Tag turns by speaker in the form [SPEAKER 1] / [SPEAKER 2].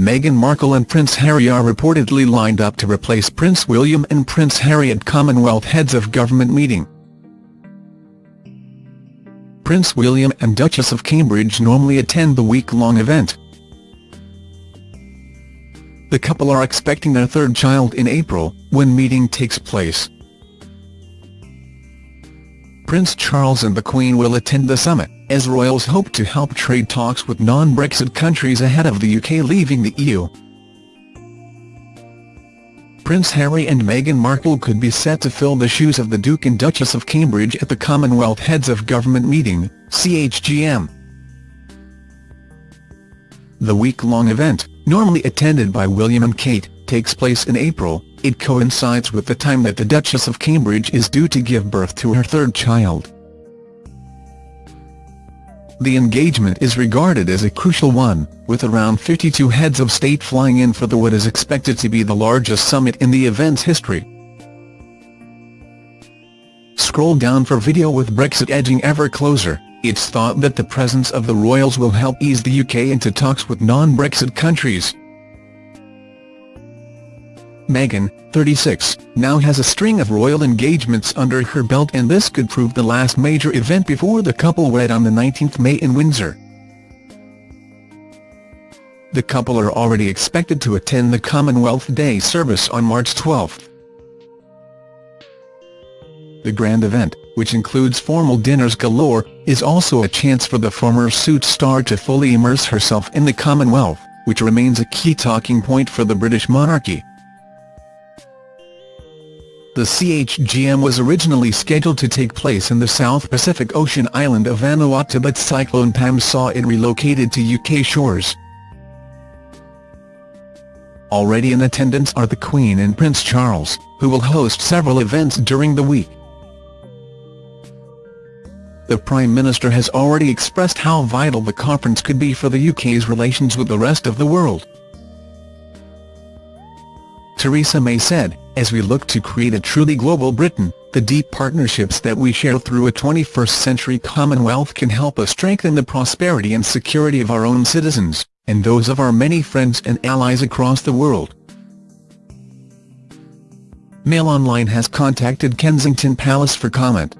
[SPEAKER 1] Meghan Markle and Prince Harry are reportedly lined up to replace Prince William and Prince Harry at Commonwealth Heads of Government meeting. Prince William and Duchess of Cambridge normally attend the week-long event. The couple are expecting their third child in April, when meeting takes place. Prince Charles and the Queen will attend the summit, as royals hope to help trade talks with non-Brexit countries ahead of the UK leaving the EU. Prince Harry and Meghan Markle could be set to fill the shoes of the Duke and Duchess of Cambridge at the Commonwealth Heads of Government meeting, CHOGM. The week-long event, normally attended by William and Kate, takes place in April, it coincides with the time that the Duchess of Cambridge is due to give birth to her third child. The engagement is regarded as a crucial one, with around 52 heads of state flying in for the what is expected to be the largest summit in the event's history. Scroll down for video with Brexit edging ever closer, it's thought that the presence of the royals will help ease the UK into talks with non-Brexit countries. Meghan, 36, now has a string of royal engagements under her belt and this could prove the last major event before the couple wed on the 19th May in Windsor. The couple are already expected to attend the Commonwealth Day service on March 12. The grand event, which includes formal dinners galore, is also a chance for the former Suits star to fully immerse herself in the Commonwealth, which remains a key talking point for the British monarchy. The CHOGM was originally scheduled to take place in the South Pacific Ocean island of Vanuatu but Cyclone Pam saw it relocated to UK shores. Already in attendance are the Queen and Prince Charles, who will host several events during the week. The Prime Minister has already expressed how vital the conference could be for the UK's relations with the rest of the world. Theresa May said, as we look to create a truly global Britain, the deep partnerships that we share through a 21st-century Commonwealth can help us strengthen the prosperity and security of our own citizens, and those of our many friends and allies across the world. Mail Online has contacted Kensington Palace for comment.